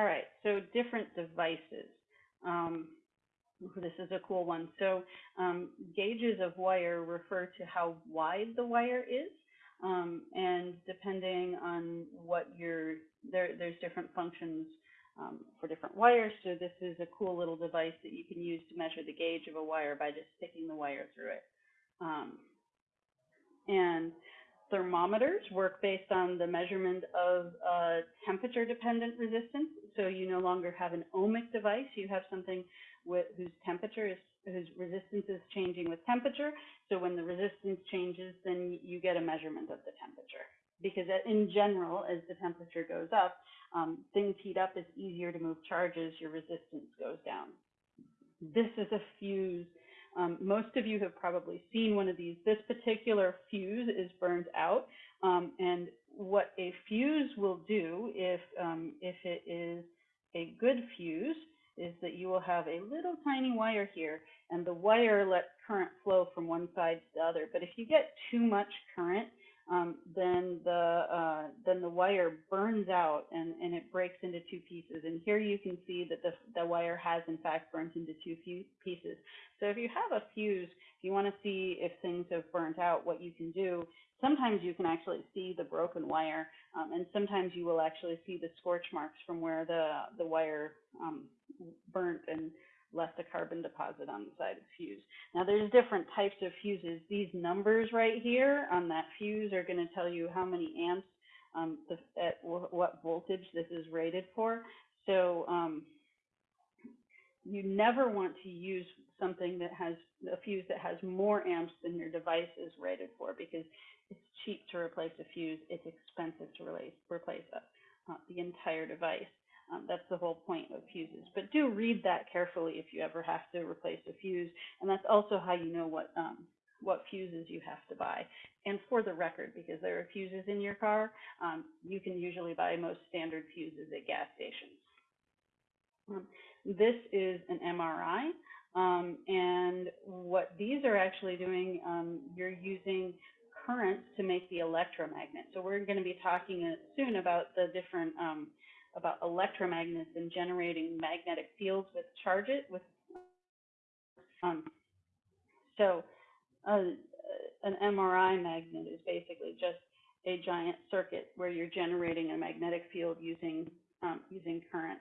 All right, so different devices. Um, this is a cool one. So um, gauges of wire refer to how wide the wire is. Um, and depending on what your, there, there's different functions um, for different wires. So this is a cool little device that you can use to measure the gauge of a wire by just sticking the wire through it. Um, and thermometers work based on the measurement of uh, temperature dependent resistance. So you no longer have an ohmic device, you have something with, whose temperature is, whose resistance is changing with temperature. So when the resistance changes, then you get a measurement of the temperature. Because in general, as the temperature goes up, um, things heat up, it's easier to move charges, your resistance goes down. This is a fuse um, most of you have probably seen one of these. This particular fuse is burned out, um, and what a fuse will do, if um, if it is a good fuse, is that you will have a little tiny wire here, and the wire lets current flow from one side to the other. But if you get too much current, um, then the uh, then the wire burns out and, and it breaks into two pieces. And here you can see that the, the wire has in fact burnt into two pieces. So if you have a fuse, if you want to see if things have burnt out, what you can do, sometimes you can actually see the broken wire, um, and sometimes you will actually see the scorch marks from where the the wire um, burnt and left a carbon deposit on the side of the fuse. Now there's different types of fuses. These numbers right here on that fuse are going to tell you how many amps, um, the, at what voltage this is rated for. So um, you never want to use something that has a fuse that has more amps than your device is rated for because it's cheap to replace a fuse. It's expensive to replace, replace a, uh, the entire device. Um, that's the whole point of fuses. But do read that carefully if you ever have to replace a fuse. And that's also how you know what um, what fuses you have to buy. And for the record, because there are fuses in your car, um, you can usually buy most standard fuses at gas stations. Um, this is an MRI. Um, and what these are actually doing, um, you're using currents to make the electromagnet. So we're going to be talking soon about the different um, about electromagnets and generating magnetic fields with charges with um, so uh, an MRI magnet is basically just a giant circuit where you're generating a magnetic field using um, using current.